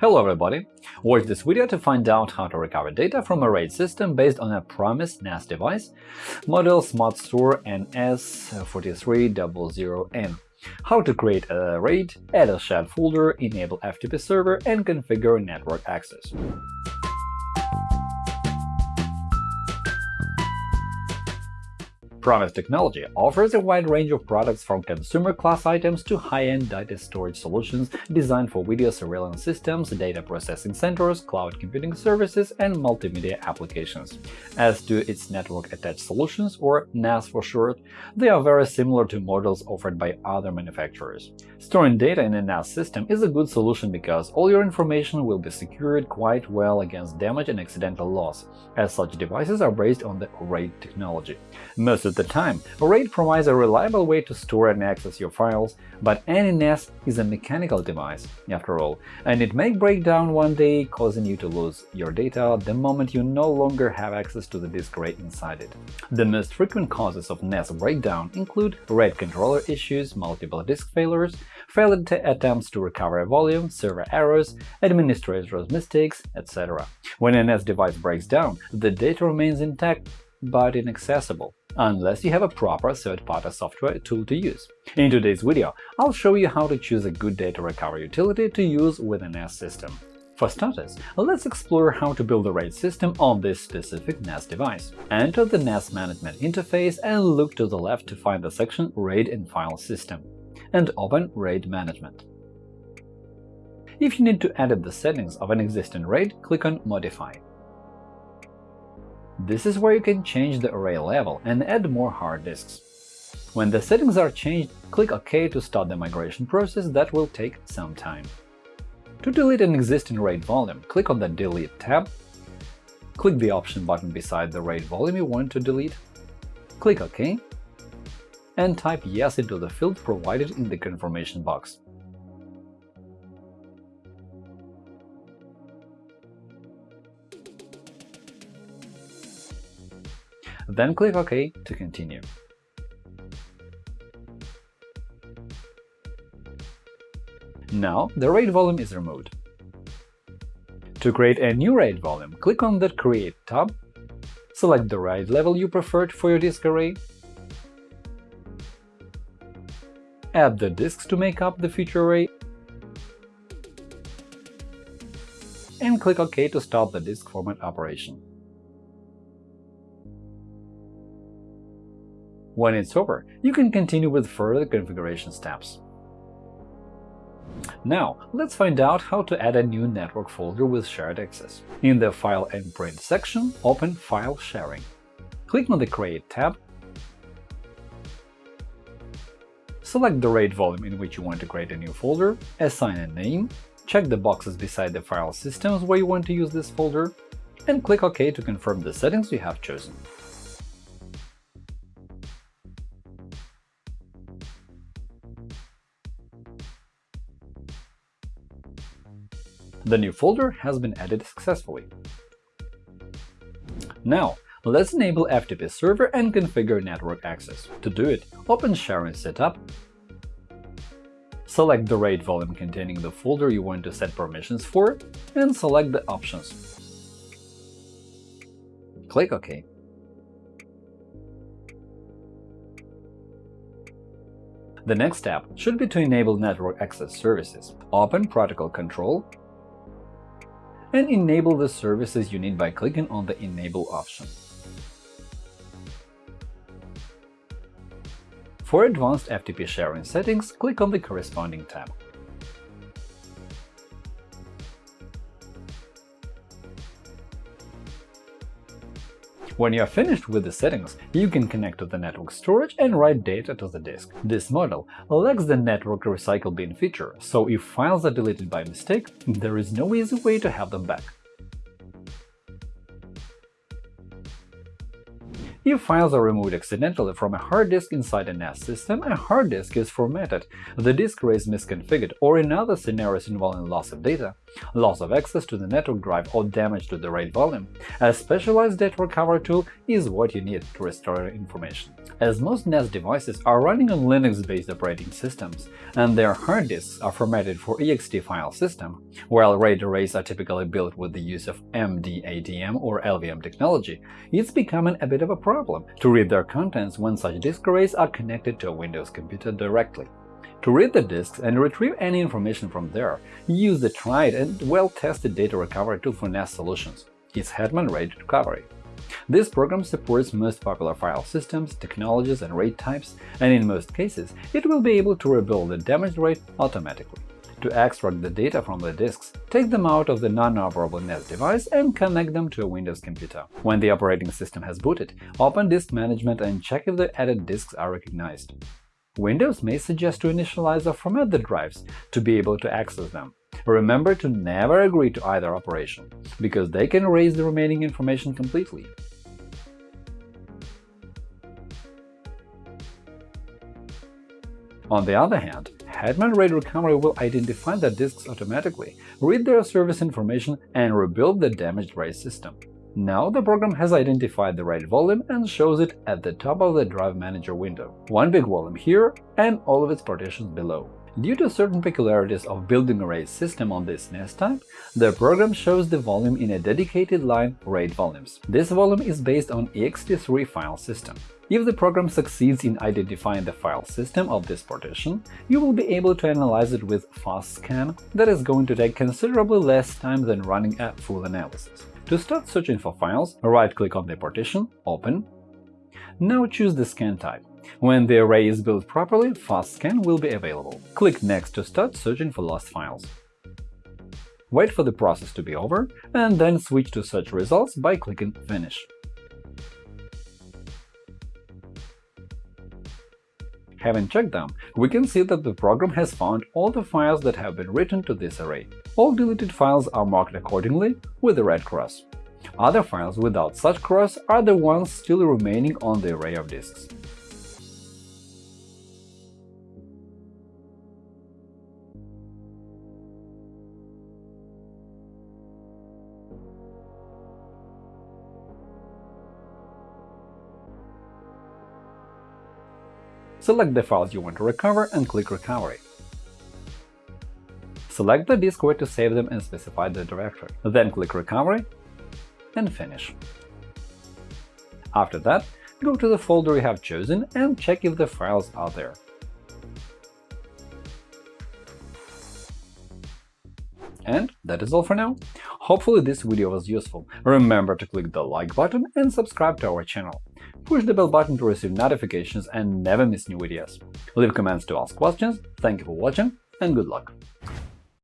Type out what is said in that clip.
Hello everybody! Watch this video to find out how to recover data from a RAID system based on a Promise NAS device, model SmartStore NS4300N, how to create a RAID, add a shared folder, enable FTP server, and configure network access. Promise Technology offers a wide range of products from consumer-class items to high-end data storage solutions designed for video surveillance systems, data processing centers, cloud computing services, and multimedia applications. As to its network-attached solutions, or NAS for short, they are very similar to models offered by other manufacturers. Storing data in a NAS system is a good solution because all your information will be secured quite well against damage and accidental loss, as such devices are based on the RAID technology. Most the time, RAID provides a reliable way to store and access your files, but any NAS is a mechanical device, after all, and it may break down one day, causing you to lose your data the moment you no longer have access to the disk RAID inside it. The most frequent causes of NAS breakdown include RAID controller issues, multiple disk failures, failed attempts to recover a volume, server errors, administrator's mistakes, etc. When a NAS device breaks down, the data remains intact but inaccessible unless you have a proper third-party software tool to use. In today's video, I'll show you how to choose a good data recovery utility to use with a NAS system. For starters, let's explore how to build a RAID system on this specific NAS device. Enter the NAS management interface and look to the left to find the section RAID and File System, and open RAID Management. If you need to edit the settings of an existing RAID, click on Modify. This is where you can change the array level and add more hard disks. When the settings are changed, click OK to start the migration process that will take some time. To delete an existing RAID volume, click on the Delete tab, click the Option button beside the RAID volume you want to delete, click OK, and type Yes into the field provided in the confirmation box. Then click OK to continue. Now the RAID volume is removed. To create a new RAID volume, click on the Create tab, select the RAID level you preferred for your disk array, add the disks to make up the future array, and click OK to start the disk format operation. When it's over, you can continue with further configuration steps. Now, let's find out how to add a new network folder with shared access. In the File and Print section, open File Sharing. Click on the Create tab, select the RAID volume in which you want to create a new folder, assign a name, check the boxes beside the file systems where you want to use this folder, and click OK to confirm the settings you have chosen. The new folder has been added successfully. Now, let's enable FTP server and configure network access. To do it, open Sharing Setup, select the RAID volume containing the folder you want to set permissions for, and select the options. Click OK. The next step should be to enable network access services. Open Protocol Control and enable the services you need by clicking on the Enable option. For advanced FTP sharing settings, click on the corresponding tab. When you are finished with the settings, you can connect to the network storage and write data to the disk. This model lacks the network recycle bin feature, so if files are deleted by mistake, there is no easy way to have them back. If files are removed accidentally from a hard disk inside a NAS system, a hard disk is formatted, the disk array is misconfigured, or in other scenarios involving loss of data, loss of access to the network drive or damage to the RAID volume, a specialized data recovery tool is what you need to restore information. As most NAS devices are running on Linux-based operating systems, and their hard disks are formatted for ext file system, while RAID arrays are typically built with the use of MDADM or LVM technology, it's becoming a bit of a problem to read their contents when such disk arrays are connected to a Windows computer directly. To read the disks and retrieve any information from there, use the tried and well-tested data recovery tool for NAS solutions. It's Hetman RAID Recovery. This program supports most popular file systems, technologies, and RAID types, and in most cases it will be able to rebuild the damaged RAID automatically. To extract the data from the disks, take them out of the non-operable NAS device and connect them to a Windows computer. When the operating system has booted, open Disk Management and check if the added disks are recognized. Windows may suggest to initialize or format the drives to be able to access them. Remember to never agree to either operation, because they can erase the remaining information completely. On the other hand, Hetman RAID Recovery will identify the disks automatically, read their service information, and rebuild the damaged RAID system. Now the program has identified the right volume and shows it at the top of the Drive Manager window. One big volume here and all of its partitions below. Due to certain peculiarities of building arrays system on this NAS type, the program shows the volume in a dedicated line RAID volumes. This volume is based on ext3 file system. If the program succeeds in identifying the file system of this partition, you will be able to analyze it with fast scan that is going to take considerably less time than running a full analysis. To start searching for files, right-click on the partition, Open. Now choose the scan type. When the array is built properly, Fast Scan will be available. Click Next to start searching for lost files. Wait for the process to be over, and then switch to Search results by clicking Finish. Having checked them, we can see that the program has found all the files that have been written to this array. All deleted files are marked accordingly with a red cross. Other files without such cross are the ones still remaining on the array of disks. Select the files you want to recover and click Recovery. Select the disk where to save them and specify the directory. Then click Recovery and Finish. After that, go to the folder you have chosen and check if the files are there. And that is all for now. Hopefully this video was useful. Remember to click the like button and subscribe to our channel. Push the bell button to receive notifications and never miss new videos. Leave comments to ask questions. Thank you for watching and good luck!